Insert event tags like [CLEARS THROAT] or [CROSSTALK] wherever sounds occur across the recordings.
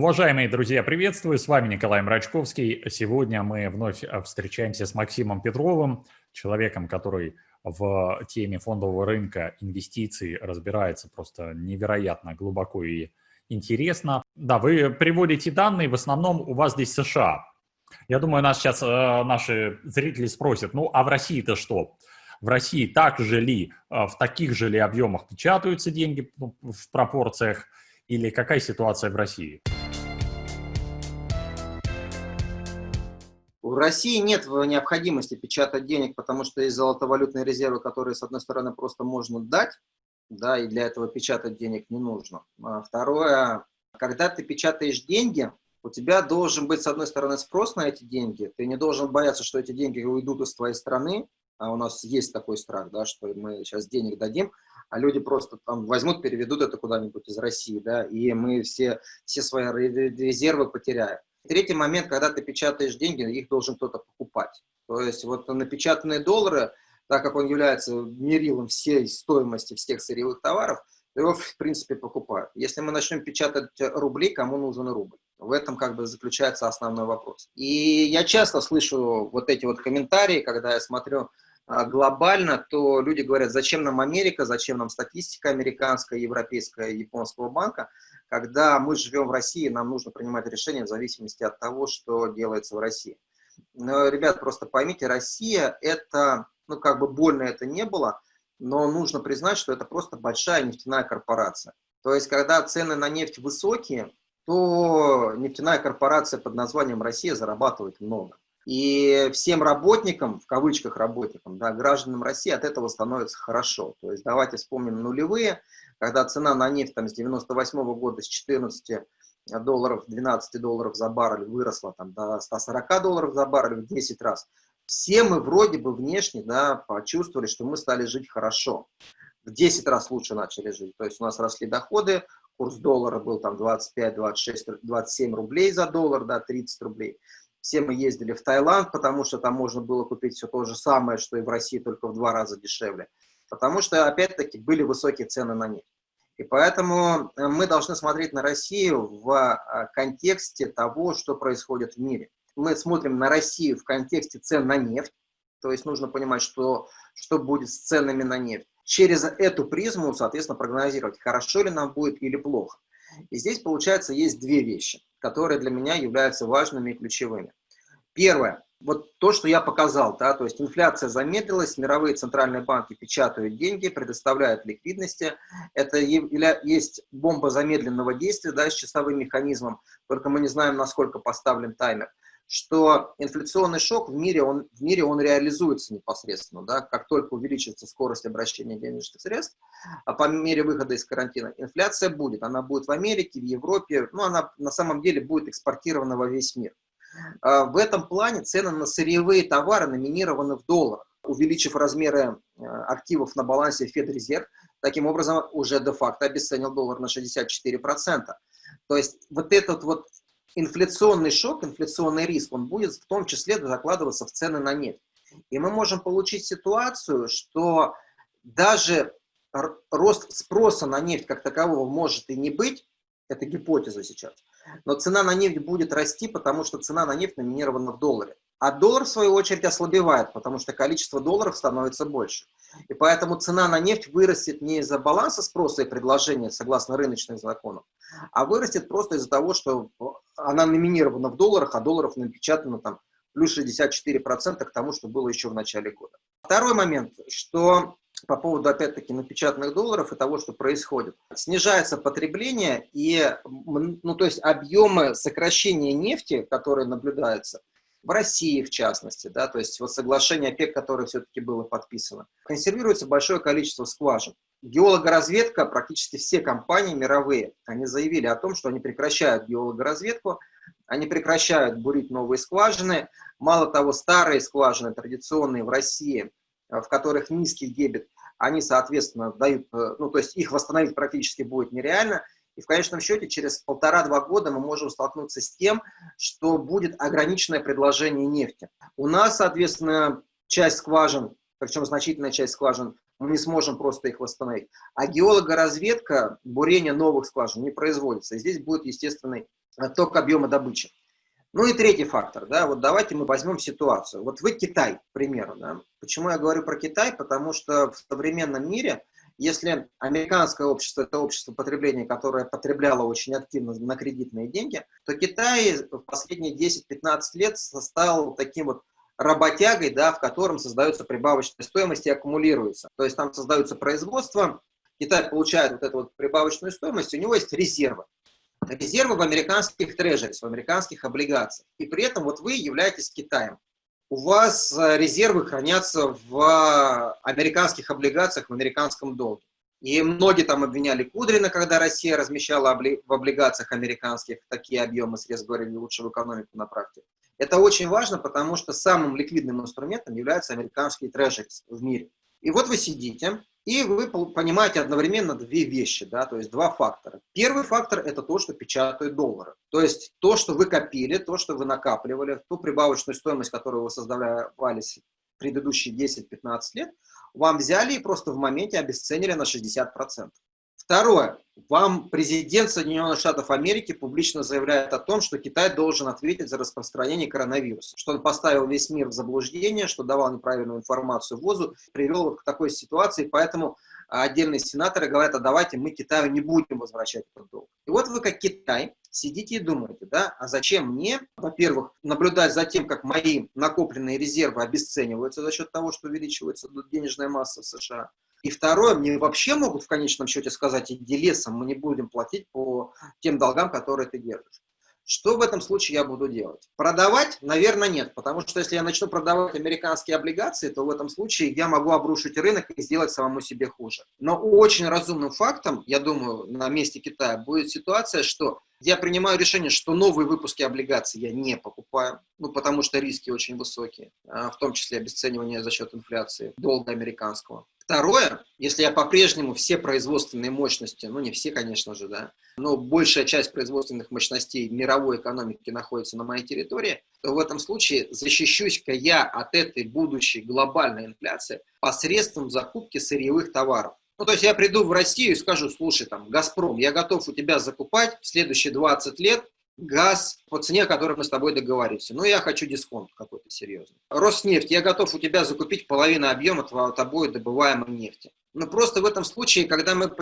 Уважаемые друзья, приветствую, с вами Николай Мрачковский. Сегодня мы вновь встречаемся с Максимом Петровым, человеком, который в теме фондового рынка инвестиций разбирается просто невероятно глубоко и интересно. Да, вы приводите данные, в основном у вас здесь США. Я думаю, нас сейчас э, наши зрители спросят, ну а в России-то что? В России так же ли, э, в таких же ли объемах печатаются деньги ну, в пропорциях, или какая ситуация в России? В России нет необходимости печатать денег, потому что есть золотовалютные резервы, которые, с одной стороны, просто можно дать, да, и для этого печатать денег не нужно. А второе, когда ты печатаешь деньги, у тебя должен быть, с одной стороны, спрос на эти деньги, ты не должен бояться, что эти деньги уйдут из твоей страны, а у нас есть такой страх, да, что мы сейчас денег дадим, а люди просто там возьмут, переведут это куда-нибудь из России, да, и мы все, все свои резервы потеряем. Третий момент, когда ты печатаешь деньги, их должен кто-то покупать. То есть вот напечатанные доллары, так как он является мерилом всей стоимости всех сырьевых товаров, его, в принципе, покупают. Если мы начнем печатать рубли, кому нужен рубль? В этом как бы заключается основной вопрос. И я часто слышу вот эти вот комментарии, когда я смотрю а, глобально, то люди говорят, зачем нам Америка, зачем нам статистика американская, европейская, японского банка, когда мы живем в России, нам нужно принимать решения в зависимости от того, что делается в России. Но, ребят, просто поймите, Россия это, ну как бы больно это не было, но нужно признать, что это просто большая нефтяная корпорация. То есть, когда цены на нефть высокие, то нефтяная корпорация под названием Россия зарабатывает много. И всем работникам, в кавычках работникам, да, гражданам России от этого становится хорошо. То есть давайте вспомним нулевые, когда цена на нефть там, с 98 -го года с 14 долларов, 12 долларов за баррель выросла там, до 140 долларов за баррель в 10 раз. Все мы вроде бы внешне да, почувствовали, что мы стали жить хорошо. В 10 раз лучше начали жить. То есть у нас росли доходы, курс доллара был там 25, 26, 27 рублей за доллар, да, 30 рублей. Все мы ездили в Таиланд, потому что там можно было купить все то же самое, что и в России, только в два раза дешевле. Потому что, опять-таки, были высокие цены на нефть. И поэтому э, мы должны смотреть на Россию в э, контексте того, что происходит в мире. Мы смотрим на Россию в контексте цен на нефть, то есть нужно понимать, что, что будет с ценами на нефть. Через эту призму, соответственно, прогнозировать, хорошо ли нам будет или плохо. И здесь, получается, есть две вещи, которые для меня являются важными и ключевыми. Первое. Вот то, что я показал, да, то есть инфляция замедлилась, мировые центральные банки печатают деньги, предоставляют ликвидности. Это есть бомба замедленного действия да, с часовым механизмом, только мы не знаем, насколько поставлен таймер что инфляционный шок в мире, он, в мире он реализуется непосредственно. Да? Как только увеличится скорость обращения денежных средств, а по мере выхода из карантина, инфляция будет. Она будет в Америке, в Европе, ну, она на самом деле будет экспортирована во весь мир. А в этом плане цены на сырьевые товары номинированы в долларах, увеличив размеры э, активов на балансе Федрезерв, таким образом уже де-факто обесценил доллар на 64%. То есть вот этот вот инфляционный шок, инфляционный риск, он будет в том числе закладываться в цены на нефть. И мы можем получить ситуацию, что даже рост спроса на нефть как такового может и не быть, это гипотеза сейчас, но цена на нефть будет расти, потому что цена на нефть номинирована в долларе. А доллар, в свою очередь, ослабевает, потому что количество долларов становится больше. И поэтому цена на нефть вырастет не из-за баланса спроса и предложения, согласно рыночным законам, а вырастет просто из-за того, что она номинирована в долларах, а долларов напечатано там плюс 64% к тому, что было еще в начале года. Второй момент, что по поводу, опять-таки, напечатанных долларов и того, что происходит. Снижается потребление и, ну, то есть объемы сокращения нефти, которые наблюдаются, в России в частности, да, то есть вот соглашение ОПЕК, которое все-таки было подписано, консервируется большое количество скважин. Геологоразведка, практически все компании мировые, они заявили о том, что они прекращают геологоразведку, они прекращают бурить новые скважины. Мало того, старые скважины, традиционные в России, в которых низкий дебет, они, соответственно, дают, э, ну, то есть их восстановить практически будет нереально. И в конечном счете через полтора-два года мы можем столкнуться с тем, что будет ограниченное предложение нефти. У нас, соответственно, часть скважин, причем значительная часть скважин, мы не сможем просто их восстановить. А геологоразведка, бурение новых скважин не производится. Здесь будет естественный отток объема добычи. Ну и третий фактор, да, вот давайте мы возьмем ситуацию. Вот вы Китай, к примеру, да. Почему я говорю про Китай? Потому что в современном мире, если американское общество – это общество потребления, которое потребляло очень активно на кредитные деньги, то Китай в последние 10-15 лет стал таким вот работягой, да, в котором создается прибавочная стоимость и аккумулируется. То есть там создаются производства, Китай получает вот эту вот прибавочную стоимость, у него есть резервы резервы в американских трежерис, в американских облигациях. И при этом вот вы являетесь Китаем. У вас э, резервы хранятся в американских облигациях, в американском долге. И многие там обвиняли Кудрина, когда Россия размещала в облигациях американских такие объемы средств, говорили, лучше в экономику направьте. Это очень важно, потому что самым ликвидным инструментом являются американские трежерис в мире. И вот вы сидите, и вы понимаете одновременно две вещи, да, то есть два фактора. Первый фактор – это то, что печатают доллары. То есть то, что вы копили, то, что вы накапливали, ту прибавочную стоимость, которую вы создавали предыдущие 10-15 лет, вам взяли и просто в моменте обесценили на 60%. Второе. Вам президент Соединенных Штатов Америки публично заявляет о том, что Китай должен ответить за распространение коронавируса, что он поставил весь мир в заблуждение, что давал неправильную информацию ВОЗу, привел к такой ситуации, поэтому отдельные сенаторы говорят, а давайте мы Китаю не будем возвращать этот долг. И вот вы как Китай сидите и думаете, да, а зачем мне, во-первых, наблюдать за тем, как мои накопленные резервы обесцениваются за счет того, что увеличивается денежная масса в США, и второе, мне вообще могут в конечном счете сказать, иди лесом, мы не будем платить по тем долгам, которые ты держишь. Что в этом случае я буду делать? Продавать, наверное, нет, потому что если я начну продавать американские облигации, то в этом случае я могу обрушить рынок и сделать самому себе хуже. Но очень разумным фактом, я думаю, на месте Китая будет ситуация, что я принимаю решение, что новые выпуски облигаций я не покупаю, ну, потому что риски очень высокие, а, в том числе обесценивание за счет инфляции долга американского. Второе, если я по-прежнему все производственные мощности, ну не все, конечно же, да, но большая часть производственных мощностей мировой экономики находится на моей территории, то в этом случае защищусь-ка я от этой будущей глобальной инфляции посредством закупки сырьевых товаров. Ну, то есть я приду в Россию и скажу, слушай, там, «Газпром», я готов у тебя закупать в следующие 20 лет газ по цене, о которой мы с тобой договорились. Ну, я хочу дисконт какой-то серьезный. Роснефть, я готов у тебя закупить половину объема тобой добываемой нефти. Но просто в этом случае, когда мы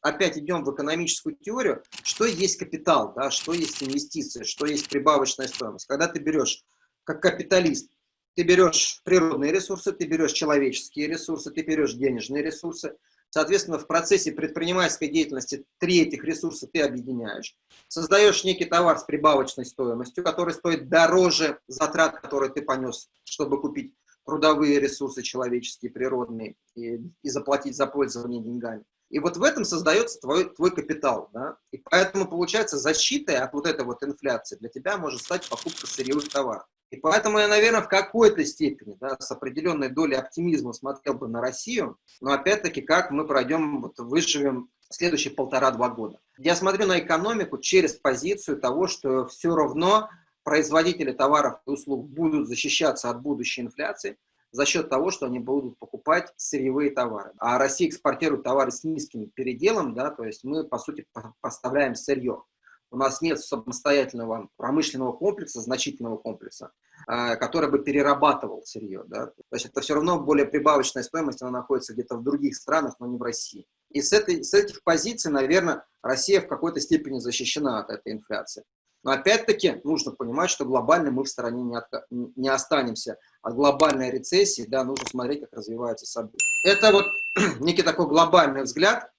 опять идем в экономическую теорию, что есть капитал, да, что есть инвестиции, что есть прибавочная стоимость. Когда ты берешь, как капиталист, ты берешь природные ресурсы, ты берешь человеческие ресурсы, ты берешь денежные ресурсы, Соответственно, в процессе предпринимательской деятельности три этих ресурса ты объединяешь. Создаешь некий товар с прибавочной стоимостью, который стоит дороже затрат, которые ты понес, чтобы купить трудовые ресурсы человеческие, природные, и, и заплатить за пользование деньгами. И вот в этом создается твой, твой капитал. Да? И поэтому, получается, защитой от вот этой вот инфляции для тебя может стать покупка сырьевых товаров. И поэтому я, наверное, в какой-то степени, да, с определенной долей оптимизма смотрел бы на Россию, но опять-таки, как мы пройдем, вот, выживем следующие полтора-два года. Я смотрю на экономику через позицию того, что все равно производители товаров и услуг будут защищаться от будущей инфляции за счет того, что они будут покупать сырьевые товары. А Россия экспортирует товары с низким переделом, да, то есть мы, по сути, поставляем сырье у нас нет самостоятельного промышленного комплекса, значительного комплекса, а, который бы перерабатывал сырье. Да? То есть это все равно более прибавочная стоимость, она находится где-то в других странах, но не в России. И с, этой, с этих позиций, наверное, Россия в какой-то степени защищена от этой инфляции. Но опять-таки нужно понимать, что глобально мы в стороне не, от, не останемся. От глобальной рецессии да, нужно смотреть, как развиваются события. Это вот [CLEARS THROAT] некий такой глобальный взгляд